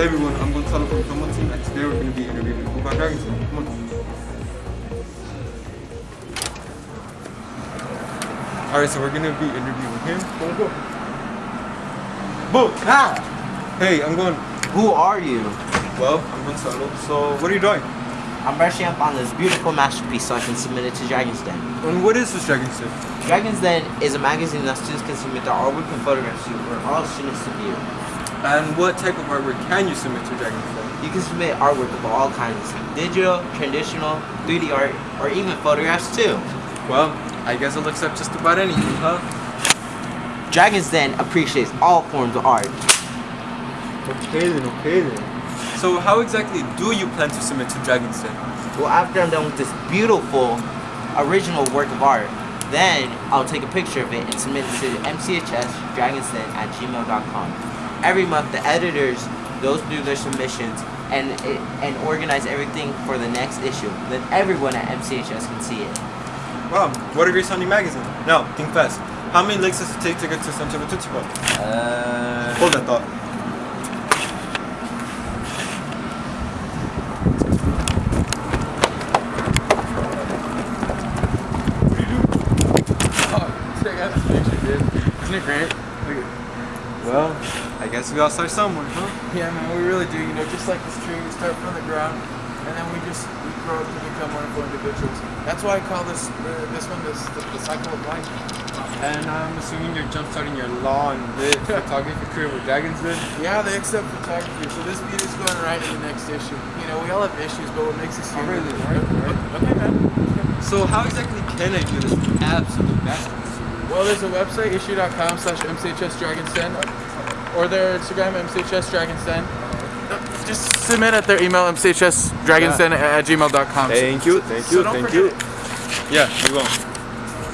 Hey everyone, I'm Gonzalo from Promo Team and today we're going to be interviewing Kuka Dragonson. Come on. Alright, so we're going to be interviewing him. Go, go. Boom! Ah, Hey, I'm going. who are you? Well, I'm Gonzalo. So, what are you doing? I'm brushing up on this beautiful masterpiece so I can submit it to Dragon's Den. And what is this Dragon's Den? Dragon's Den is a magazine that students can submit their artwork and photographs to for all students to view. And what type of artwork can you submit to Dragonson? You can submit artwork of all kinds, digital, traditional, 3D art, or even photographs too. Well, I guess it looks up just about anything, huh? Dragon's Den appreciates all forms of art. Okay then, okay then. So how exactly do you plan to submit to Dragon's Den? Well, after I'm done with this beautiful, original work of art, then I'll take a picture of it and submit it to mchsdragonsden at gmail.com. Every month, the editors goes through their submissions and it, and organize everything for the next issue. Then everyone at MCHS can see it. Wow, what a great sounding magazine. Now, think fast. How many links does it take to get to Santiago Tootsie Pop? Uh, Hold that thought. Check out this picture, dude. Isn't it great? Well, I guess we all start somewhere, huh? Yeah, man, we really do. You know, just like this tree, we start from the ground, and then we just we grow up to become wonderful individuals. That's why I call this uh, this one this the, the cycle of life. And I'm assuming you're jumpstarting your law and lit photography career with Dragon's Den. Yeah, they accept photography, so this beat is going right in the next issue. You know, we all have issues, but what makes us Oh, human? really? Right, right. Okay, man. So how exactly can I do this absolute masterpiece? Well, there's a website, issue.com slash mchsdragonsden, or their Instagram, mchsdragonsden. Just submit at their email, mchsdragonsden at gmail.com. Thank you, thank you, don't thank forget you. it. Yeah, we will.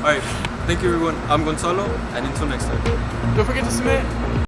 Alright, thank you everyone. I'm Gonzalo, and until next time. Don't forget to submit.